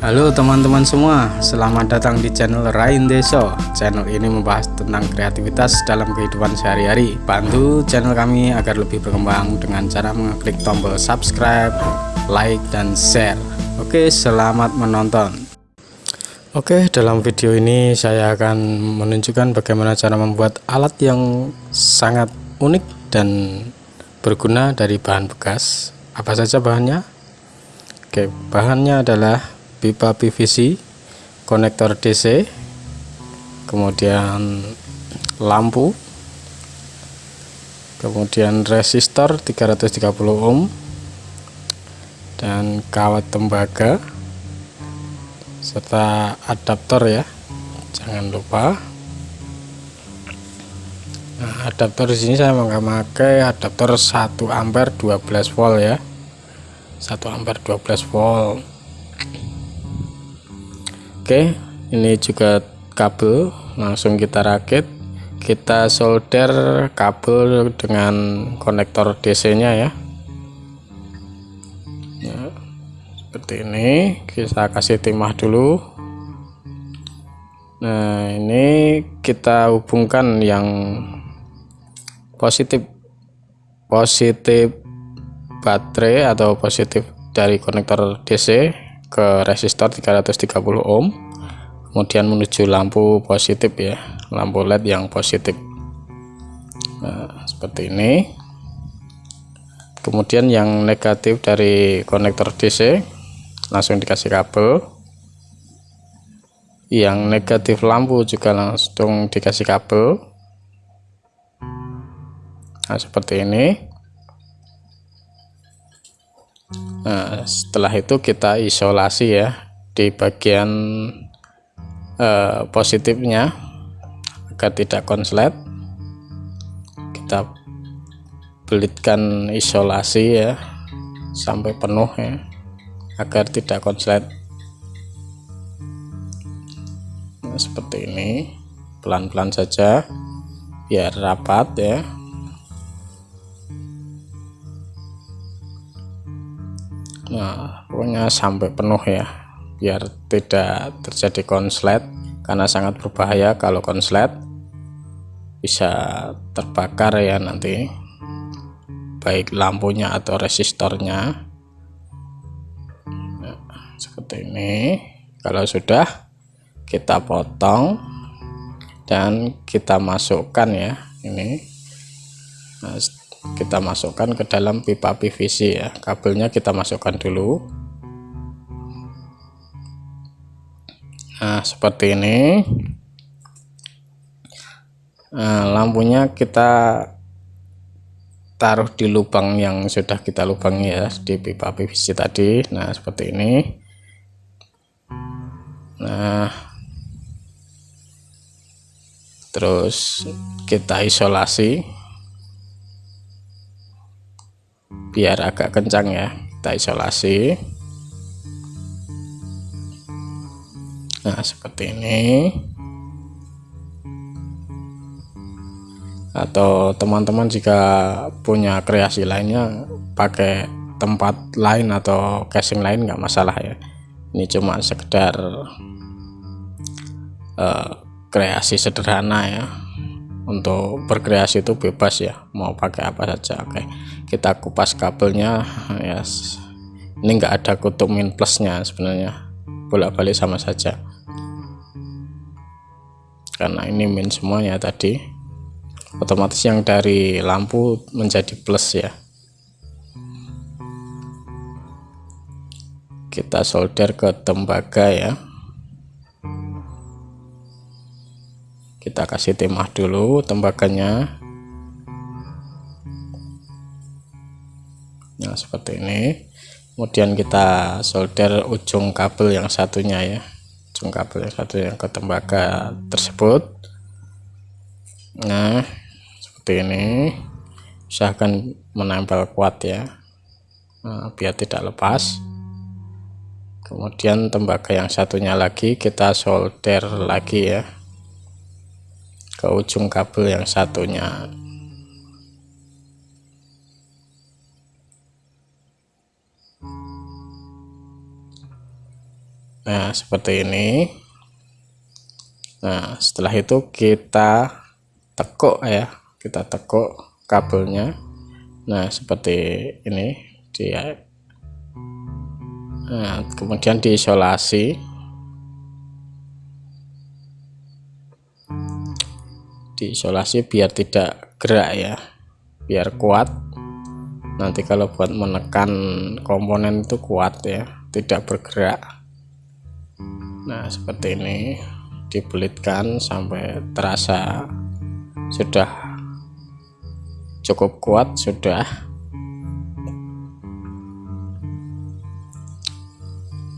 Halo teman-teman semua, selamat datang di channel Rain Deso. Channel ini membahas tentang kreativitas dalam kehidupan sehari-hari. Bantu channel kami agar lebih berkembang dengan cara mengklik tombol subscribe, like, dan share. Oke, selamat menonton. Oke, dalam video ini saya akan menunjukkan bagaimana cara membuat alat yang sangat unik dan berguna dari bahan bekas. Apa saja bahannya? Oke, bahannya adalah pipa PVC konektor DC kemudian lampu kemudian resistor 330 ohm dan kawat tembaga serta adaptor ya jangan lupa. Nah, adaptor di sini saya memakai adaptor 1 ampere 12 volt ya. 1 ampere 12 volt Oke ini juga kabel langsung kita rakit. Kita solder kabel dengan konektor DC nya ya. Ya seperti ini. Kita kasih timah dulu. Nah ini kita hubungkan yang positif positif baterai atau positif dari konektor DC ke resistor 330 ohm kemudian menuju lampu positif ya lampu led yang positif. Nah, seperti ini. Kemudian yang negatif dari konektor DC langsung dikasih kabel. Yang negatif lampu juga langsung dikasih kabel. Nah seperti ini. Nah, setelah itu kita isolasi ya di bagian eh, positifnya agar tidak konslet. Kita belitkan isolasi ya sampai penuh ya agar tidak konslet. Nah, seperti ini pelan-pelan saja biar rapat ya nah pokoknya sampai penuh ya biar tidak terjadi konslet karena sangat berbahaya kalau konslet bisa terbakar ya nanti baik lampunya atau resistornya. Nah, seperti ini. Kalau sudah kita potong dan kita masukkan ya ini. Nah, kita masukkan ke dalam pipa PVC ya. Kabelnya kita masukkan dulu nah seperti ini. Nah, lampunya kita taruh di lubang yang sudah kita lubangi ya di pipa PVC tadi. Nah seperti ini. Nah terus kita isolasi. Biar agak kencang ya kita isolasi nah seperti ini. Atau teman-teman jika punya kreasi lainnya pakai tempat lain atau casing lain nggak masalah ya. Ini cuma sekedar uh, kreasi sederhana ya. Untuk berkreasi itu bebas ya mau pakai apa saja. Oke kita kupas kabelnya ya. Ini enggak ada kutub min plusnya sebenarnya. Bolak-balik sama saja karena ini min semuanya tadi. Otomatis yang dari lampu menjadi plus ya. Kita solder ke tembaga ya. Kita kasih timah dulu tembaganya. Nah seperti ini. Kemudian kita solder ujung kabel yang satunya ya kabel satu yang ke tembaga tersebut. Nah seperti ini. Usahakan menempel kuat ya nah, biar tidak lepas. Kemudian tembaga yang satunya lagi kita solder lagi ya. Ke ujung kabel yang satunya nah seperti ini. Nah setelah itu kita tekuk ya. Kita tekuk kabelnya. Nah seperti ini dia. Nah kemudian diisolasi. Diisolasi biar tidak gerak ya. Biar kuat. Nanti kalau buat menekan komponen itu kuat ya. Tidak bergerak nah seperti ini dibelitkan sampai terasa sudah cukup kuat sudah.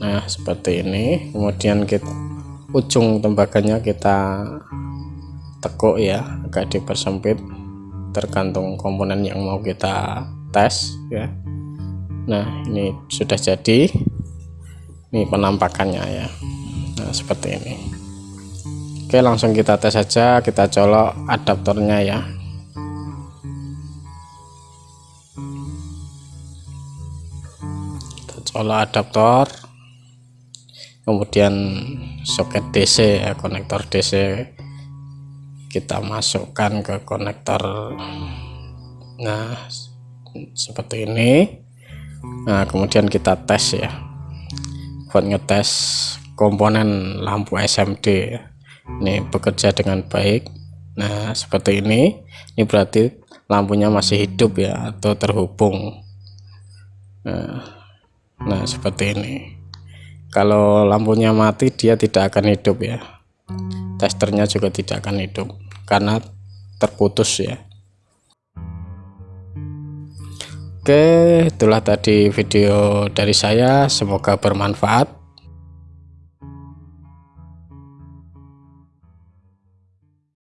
Nah seperti ini. Kemudian kita ujung tembaganya kita tekuk ya agak dipersempit. Tergantung komponen yang mau kita tes ya. Nah ini sudah jadi. Ini penampakannya ya seperti ini. Oke langsung kita tes saja kita colok adaptornya ya. Kita colok adaptor kemudian soket DC ya konektor DC kita masukkan ke konektor. Nah seperti ini. Nah kemudian kita tes ya. Buat ngetes komponen lampu SMD ini bekerja dengan baik. Nah seperti ini. Ini berarti lampunya masih hidup ya atau terhubung. Nah, nah seperti ini. Kalau lampunya mati dia tidak akan hidup ya. Testernya juga tidak akan hidup karena terputus ya. Oke, itulah tadi video dari saya. Semoga bermanfaat.